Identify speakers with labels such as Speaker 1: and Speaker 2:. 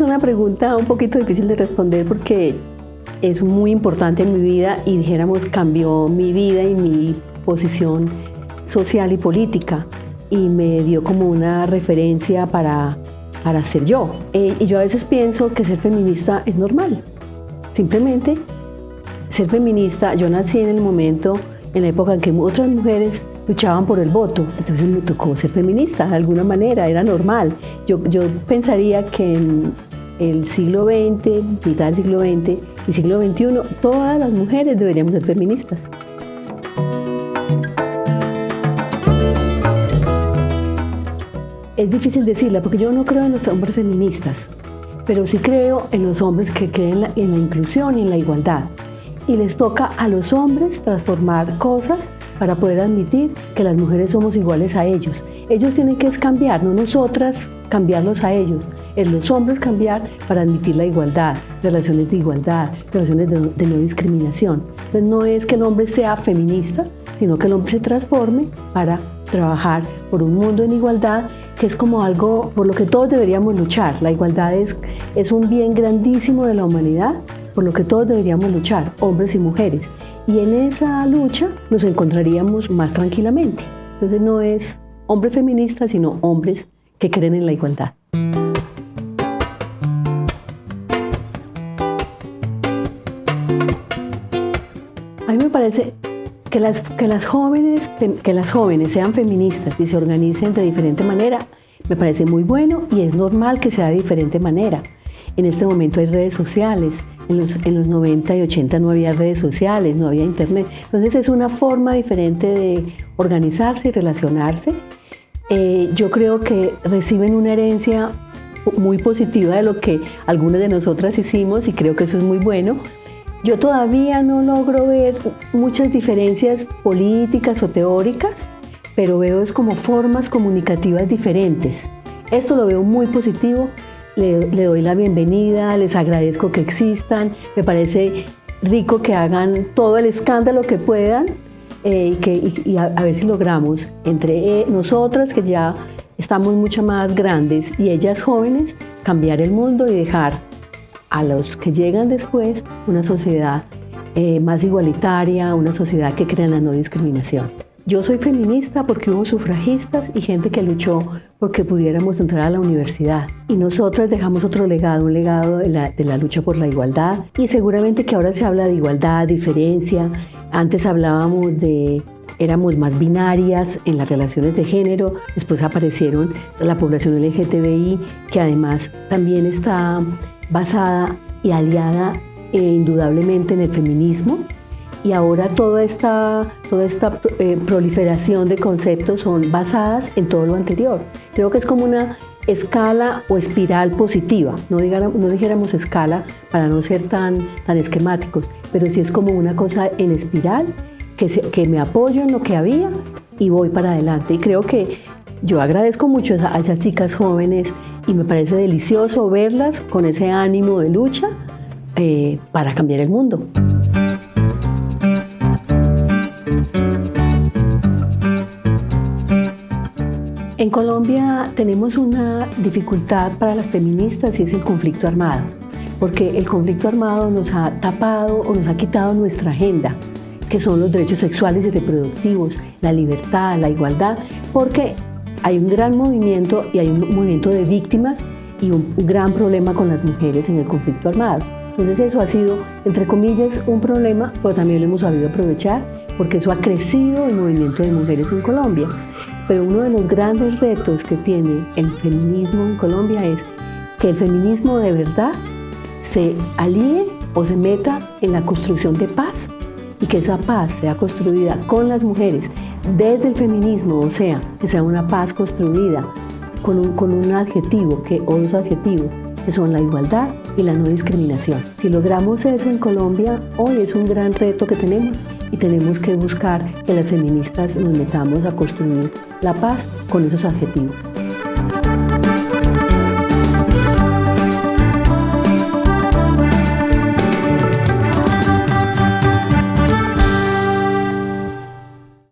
Speaker 1: una pregunta un poquito difícil de responder porque es muy importante en mi vida y dijéramos cambió mi vida y mi posición social y política y me dio como una referencia para, para ser yo. Eh, y yo a veces pienso que ser feminista es normal. Simplemente ser feminista, yo nací en el momento, en la época en que otras mujeres luchaban por el voto, entonces me tocó ser feminista de alguna manera, era normal. Yo, yo pensaría que en el siglo XX, mitad del siglo XX y siglo XXI, todas las mujeres deberíamos ser feministas. Es difícil decirla porque yo no creo en los hombres feministas, pero sí creo en los hombres que creen en la inclusión y en la igualdad y les toca a los hombres transformar cosas para poder admitir que las mujeres somos iguales a ellos. Ellos tienen que cambiar, no nosotras cambiarlos a ellos. Es los hombres cambiar para admitir la igualdad, relaciones de igualdad, relaciones de, de no discriminación. Entonces no es que el hombre sea feminista, sino que el hombre se transforme para trabajar por un mundo en igualdad, que es como algo por lo que todos deberíamos luchar. La igualdad es, es un bien grandísimo de la humanidad por lo que todos deberíamos luchar, hombres y mujeres. Y en esa lucha nos encontraríamos más tranquilamente. Entonces no es hombre feminista, sino hombres que creen en la igualdad. A mí me parece que las, que las, jóvenes, que las jóvenes sean feministas y se organicen de diferente manera, me parece muy bueno y es normal que sea de diferente manera. En este momento hay redes sociales, en los, en los 90 y 80 no había redes sociales, no había internet. Entonces es una forma diferente de organizarse y relacionarse. Eh, yo creo que reciben una herencia muy positiva de lo que algunas de nosotras hicimos y creo que eso es muy bueno. Yo todavía no logro ver muchas diferencias políticas o teóricas, pero veo es como formas comunicativas diferentes. Esto lo veo muy positivo le, doy la bienvenida, les agradezco que existan, me parece rico que hagan todo el escándalo que puedan eh, y, a, ver si logramos entre eh, nosotras que ya estamos mucho más grandes y ellas jóvenes cambiar el mundo y dejar a los que llegan después una sociedad eh, más igualitaria, una sociedad que crea la no discriminación. Yo soy feminista porque hubo sufragistas y gente que luchó porque pudiéramos entrar a la universidad. Y nosotras dejamos otro legado, un legado de la, lucha por la igualdad. Y seguramente que ahora se habla de igualdad, diferencia. Antes hablábamos de éramos más binarias en las relaciones de género, después aparecieron la población LGTBI, que además también está basada y aliada eh, indudablemente en el feminismo, y ahora toda esta, toda esta eh, proliferación de conceptos son basadas en todo lo anterior. Creo que es como una escala o espiral positiva, no, no dijéramos escala para no ser tan, tan esquemáticos, pero sí es como una cosa en espiral que, que me apoyo en lo que había y voy para adelante. Y creo que yo agradezco mucho a esas chicas jóvenes y me parece delicioso verlas con ese ánimo de lucha eh, para cambiar el mundo. En Colombia tenemos una dificultad para las feministas y es el conflicto armado, porque el conflicto armado nos ha tapado o nos ha quitado nuestra agenda, que son los derechos sexuales y reproductivos, la libertad, la igualdad, porque hay un gran movimiento y hay un movimiento de víctimas y un gran problema con las mujeres en el conflicto armado. Entonces eso ha sido, entre comillas, un problema, pero también lo hemos sabido aprovechar porque eso ha crecido el movimiento de mujeres en Colombia. Pero uno de los grandes retos que tiene el feminismo en Colombia es que el feminismo de verdad se alíe o se meta en la construcción de paz y que esa paz sea construida con las mujeres desde el feminismo, o sea, que sea una paz construida con un, con un adjetivo que, o dos adjetivos, que son la igualdad y la no discriminación. Si logramos eso en Colombia, hoy es un gran reto que tenemos y tenemos que buscar que las feministas nos metamos a construir la paz con esos adjetivos.